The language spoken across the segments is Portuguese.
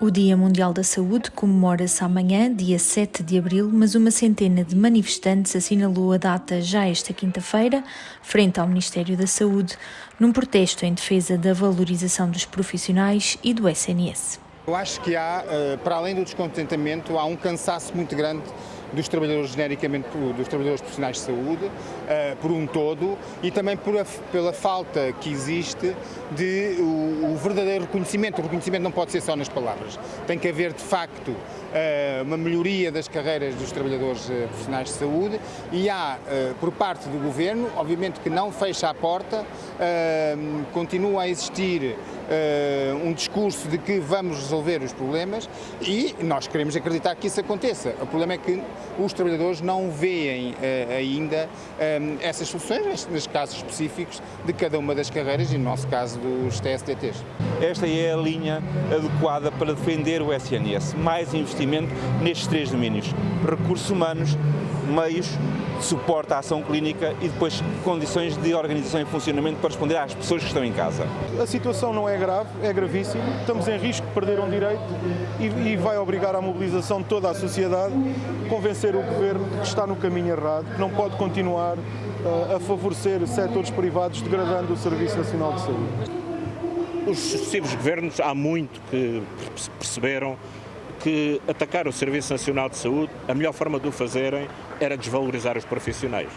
O Dia Mundial da Saúde comemora-se amanhã, dia 7 de abril, mas uma centena de manifestantes assinalou a data já esta quinta-feira, frente ao Ministério da Saúde, num protesto em defesa da valorização dos profissionais e do SNS. Eu acho que há, eh, para além do descontentamento, há um cansaço muito grande dos trabalhadores genericamente, dos trabalhadores profissionais de saúde, uh, por um todo, e também a, pela falta que existe de o, o, verdadeiro reconhecimento. O reconhecimento não pode ser só nas palavras. Tem que haver, de facto, uh, uma melhoria das carreiras dos trabalhadores uh, profissionais de saúde e há, por parte do Governo, obviamente que não fecha a porta, continua a existir um discurso de que vamos resolver os problemas e nós queremos acreditar que isso aconteça. O problema é que os trabalhadores não veem uh, ainda um, ehm, essas soluções, nos casos específicos de cada uma das carreiras e no nosso caso dos TSDTs. Esta é a linha adequada para defender o SNS. Mais investimento nestes três domínios. Recursos humanos, meios, suporte à ação clínica e depois condições de organização e funcionamento para responder às pessoas que estão em casa. A situação não é grave, é gravíssima. Estamos em risco de perder um direito e, e vai obrigar à mobilização de toda a sociedade, convencer o Governo de que está no caminho errado, que não pode continuar uh, a favorecer setores privados degradando o Serviço Nacional de Saúde. Os sucessivos governos há muito que perceberam que atacar o Serviço Nacional de Saúde, a melhor forma de o fazerem era desvalorizar os profissionais.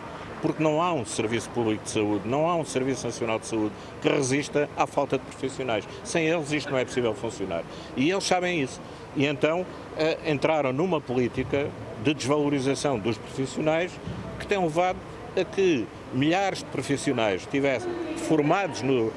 Porque não há um Serviço Público de Saúde, não há um Serviço Nacional de Saúde que resista à falta de profissionais. Sem eles isto não é possível funcionar. E eles sabem isso. E então eh, entraram numa política de desvalorização dos profissionais que tem levado a que milhares de profissionais estivessem formados no, uh,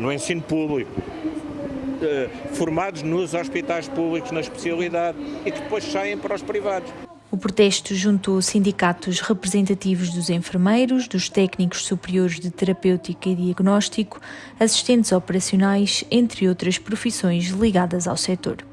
no ensino público, uh, formados nos hospitais públicos na especialidade e que depois saem para os privados. O protesto juntou sindicatos representativos dos enfermeiros, dos técnicos superiores de terapêutica e diagnóstico, assistentes operacionais, entre outras profissões ligadas ao setor.